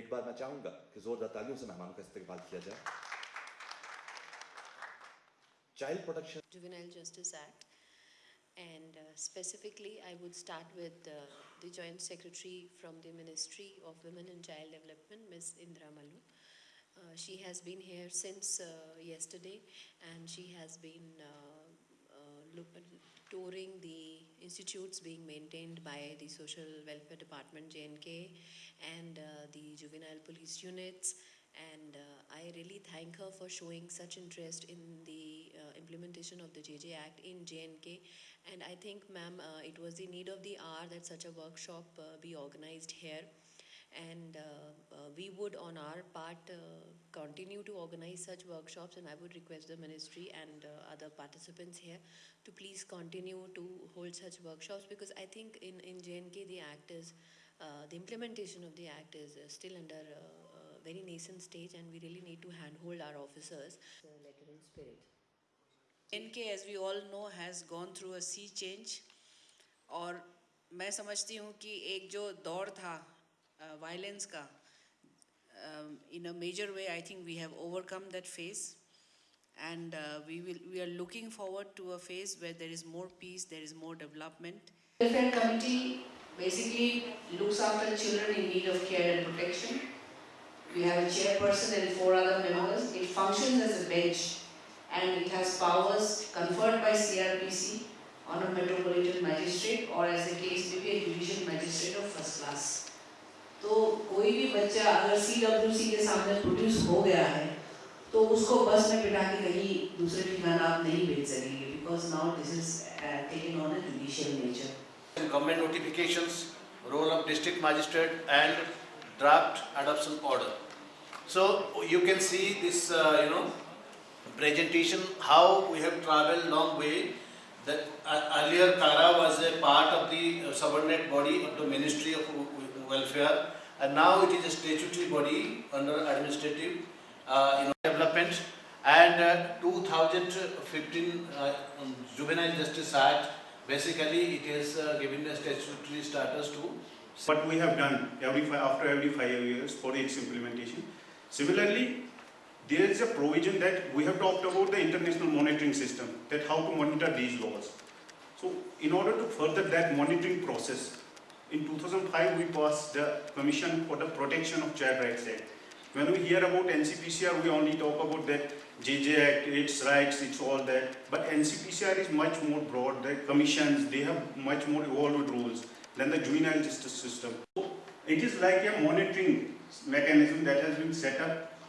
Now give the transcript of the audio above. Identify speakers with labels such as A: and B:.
A: एक बार मैं चाहूंगा कि जोरदार तालियों से मेहमानों का इस्तेमाल किया जाए child protection
B: Juvenile Justice Act. And uh, specifically, I would start with uh, the Joint Secretary from the Ministry of Women and Child Development, Ms. Indra Malu. Uh, she has been here since uh, yesterday and she has been uh, uh, look, touring the institutes being maintained by the Social Welfare Department, JNK, and uh, the juvenile police units. And uh, I really thank her for showing such interest in the uh, implementation of the JJ Act in JNK. And I think, ma'am, uh, it was the need of the hour that such a workshop uh, be organized here. And uh, uh, we would, on our part, uh, continue to organize such workshops. And I would request the ministry and uh, other participants here to please continue to hold such workshops because I think in, in JNK the act is, uh, the implementation of the act is uh, still under uh, uh, very nascent stage and we really need to handhold our officers.
C: the letter in spirit.
D: NK as we all know has gone through a sea change और मैं समझती हूँ कि एक जो दौर था violence का in a major way I think we have overcome that phase and uh, we will we are looking forward to a phase where there is more peace there is more development
E: Welfare committee basically looks after children in need of care and protection. We have a chairperson and four other members. It functions as a bench and it has powers conferred by CRPC on a metropolitan magistrate or as the case may be a judicial magistrate of first class. तो कोई भी बच्चा अगर CWC के सामने produce हो गया है तो उसको बस में बिठा के कहीं दूसरे ठिकाना आप नहीं भेज सकेंगे this is uh, taken on a judicial nature.
F: government notifications, role of district magistrate and draft adoption order. So you can see this, uh, you know, presentation, how we have long way. That uh, earlier CARA was a part of the uh, subordinate body of the Ministry of Welfare and now it is a statutory body under administrative, uh, you know, development and uh, 2015 uh, um, Juvenile Justice Act Basically, it uh, given a statutory status to
G: what we have done every fi- after every five years for its implementation. Similarly, there is a provision that we have talked about the international monitoring system, that how to monitor these laws. So, in order to further that monitoring process, in 2005 we passed the Commission for the Protection of Child Rights Act. When we hear about NCPCR, we only talk about that JJ Act, its rights, it's all that. But NCPCR is much more broad. The commissions, they have much more evolved rules than the juvenile justice system. It is like a monitoring mechanism that has been set up